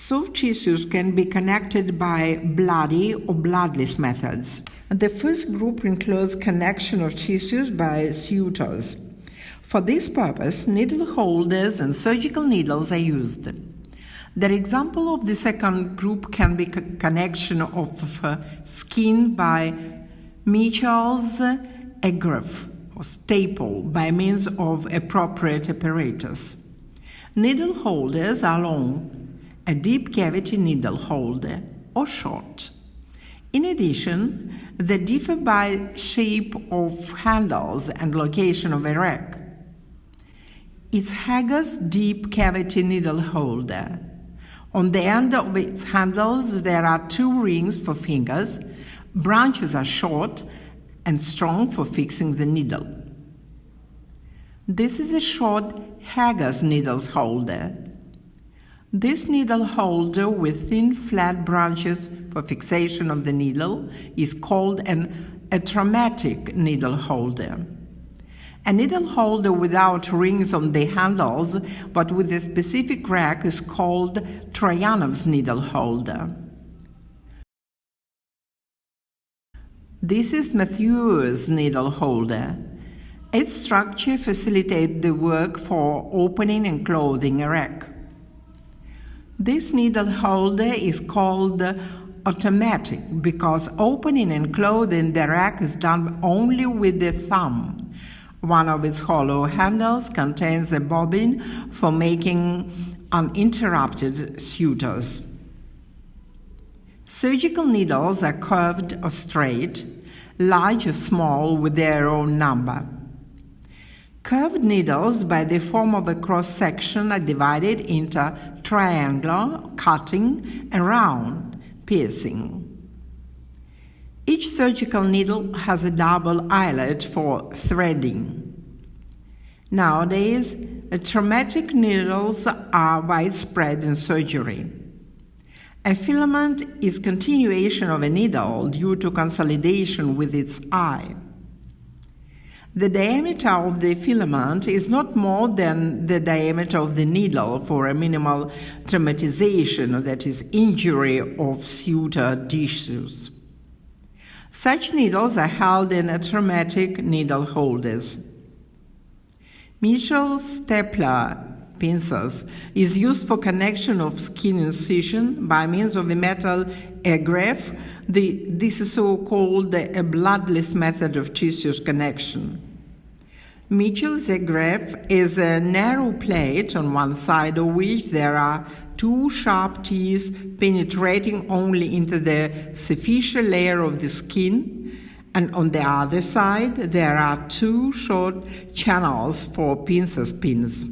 Soft tissues can be connected by bloody or bloodless methods. The first group includes connection of tissues by sutures. For this purpose, needle holders and surgical needles are used. The example of the second group can be connection of uh, skin by Mitchell's agrafe or staple by means of appropriate apparatus. Needle holders are long a deep cavity needle holder, or short. In addition, they differ by shape of handles and location of a rack. It's Hegar's deep cavity needle holder. On the end of its handles, there are two rings for fingers. Branches are short and strong for fixing the needle. This is a short Hegar's needles holder. This needle holder with thin flat branches for fixation of the needle is called an atraumatic needle holder. A needle holder without rings on the handles but with a specific rack is called Troyanov's needle holder. This is Mathieu's needle holder. Its structure facilitates the work for opening and closing a rack. This needle holder is called automatic because opening and closing the rack is done only with the thumb. One of its hollow handles contains a bobbin for making uninterrupted sutures. Surgical needles are curved or straight, large or small with their own number. Curved needles, by the form of a cross section, are divided into triangular, cutting, and round, piercing. Each surgical needle has a double eyelet for threading. Nowadays, traumatic needles are widespread in surgery. A filament is continuation of a needle due to consolidation with its eye. The diameter of the filament is not more than the diameter of the needle for a minimal traumatization, that is, injury of suture tissues. Such needles are held in atraumatic needle holders. Mitchell stapler pincers is used for connection of skin incision by means of a metal agrafe. The, this is so called a bloodless method of tissue connection. Mitchell's agrafe is a narrow plate on one side of which there are two sharp teeth penetrating only into the superficial layer of the skin, and on the other side there are two short channels for pincer pins.